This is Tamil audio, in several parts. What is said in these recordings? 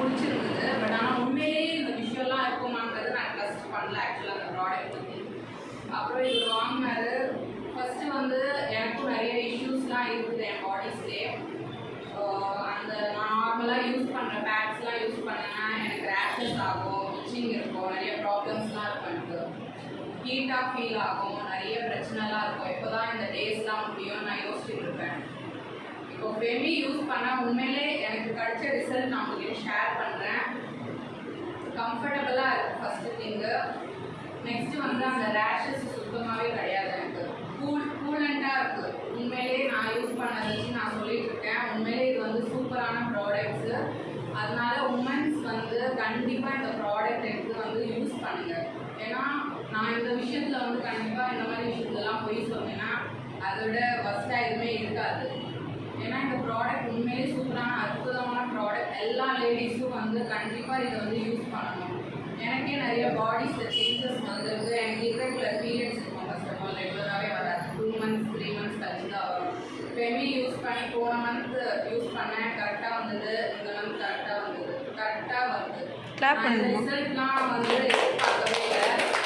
பிடிச்சிருந்தது பட் ஆனால் உண்மையிலேயே இந்த விஷயம்லாம் இருக்குமாங்கிறது நான் ட்ரஸ்ட் பண்ணல ஆக்சுவலாக அந்த ப்ராடக்ட் பற்றி அப்புறம் இது வாங்கினது ஃபஸ்ட்டு வந்து எனக்கும் நிறைய இஷ்யூஸ்லாம் இருக்குது என் பாடிஸ்லேயே அந்த நான் நார்மலாக யூஸ் பண்ணுற பேட்ஸ்லாம் யூஸ் பண்ணேன்னா எனக்கு ரேஷஸ் ஆகும் இச்சிங் இருக்கும் நிறைய ப்ராப்ளம்ஸ்லாம் இருக்கும் எனக்கு. ஹீட்டாக ஃபீல் ஆகும் நிறைய பிரச்சனைலாம் இருக்கும். இப்போ தான் இந்த டேஸ்லாம் முடியும் நான் யோசிச்சுட்டு இருப்பேன் இப்போ ஃபெமி யூஸ் பண்ணால் உண்மையிலே எனக்கு கிடைச்ச ரிசல்ட் நான் உங்களுக்கு ஷேர் பண்ணுறேன் கம்ஃபர்டபுளாக இருக்குது ஃபஸ்ட்டு திங்கு நெக்ஸ்ட்டு வந்து அந்த ரேஷஸ் சுத்தமாகவே கிடையாது எனக்கு. கூல் கூலண்ட்டாக இருக்குது உண்மையிலே நான் யூஸ் பண்ணதை வச்சு நான் சொல்லிட்டு இருக்கேன் உண்மையிலே இது வந்து சூப்பரான ப்ராடக்ட்ஸு அதனால உமன்ஸ் வந்து கண்டிப்பாக இந்த ப்ராடக்ட் எடுத்து வந்து யூஸ் பண்ணுங்க. ஏன்னா நான் இந்த விஷயத்தில் வந்து கண்டிப்பாக இந்த மாதிரி விஷயத்துலலாம் போய் சொன்னேன்னா அதோட ஃபஸ்ட்டாக எதுவுமே இருக்காது. ஏன்னா இந்த ப்ராடக்ட் உண்மையிலே சூப்பரான அற்புதமான ப்ராடக்ட் எல்லா லேடிஸும் வந்து கண்டிப்பாக இதை வந்து யூஸ் பண்ணணும். எனக்கே நிறைய பாடிஸில் சேஞ்சஸ் வந்திருக்கு. எனக்கு irregular பீரியட்ஸ் இருக்கும் ஆஃப் ஆல் ரெகுலராகவே வராது. டூ மந்த்ஸ் த்ரீ மந்த்ஸ் கழிச்சு தான் வரும். ஃபெமி யூஸ் பண்ணி போன மந்த் யூஸ் பண்ணேன். கரெக்டாக வந்தது. இந்த மந்த் கரெக்டாக வந்தது. கரெக்டாக வந்தது. ரிசல்ட்லாம் வந்து எதிர்பார்க்கவே இல்லை.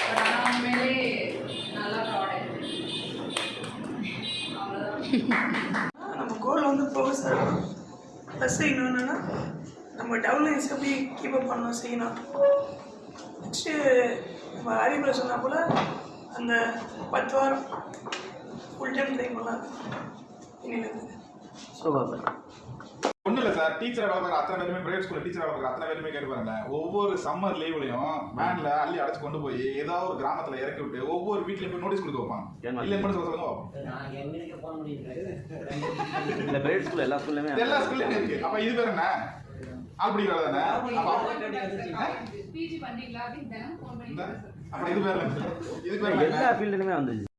பட் ஆனால் உண்மையிலே நல்ல ப்ராடக்ட் அவ்வளோதான் கோல் வந்து ப்ரொஃபஸ் ஆகணும் ப்ளஸ் செய்யணும் என்னென்னா நம்ம டவுன்லைன்ஸ் எப்படி கீப் அப் பண்ணணும் செய்யணும். நெக்ஸ்ட்டு நம்ம அறிவுரை சொன்னால் போல் அந்த பத்து வாரம் ஃபுல் டைம் ட்ரை பண்ணலாம் சார். ஒன்றும் இல்லை சார். டீச்சர் வேலை பார்க்குற அத்தனை பேருமே பிரைவேட் ஸ்கூலில் டீச்சர் வேலை பார்க்குற அத்தனை பேருமே கேட்டு பாருங்க ஒவ்வொரு சம்மர் லீவ்லையும் வேன்ல அள்ளி அடைச்சு கொண்டு போய் ஏதாவது ஒரு கிராமத்துல இறக்கி விட்டு ஒவ்வொரு வீட்லயும் போய் நோட்டீஸ் கொடுத்து வைப்பாங்க. இல்லைன்னு மட்டும் சொல்ல சொல்லுங்க பார்ப்போம். இந்த பிரைவேட் ஸ்கூல் எல்லா ஸ்கூல்லையுமே எல்லா ஸ்கூல்லையும் இருக்கு. அப்ப இது பேர் என்ன? ஆள் பிடிக்கிறது தானே அப்ப பிஜி பண்ணுறீங்களா அப்படின்னு தினம் ஃபோன் இந்த? பண்ணி அப்ப இது பேர் என்ன? இது பேர் என்ன? எல்லா ஃபீல்டுலையுமே வந்துச்சு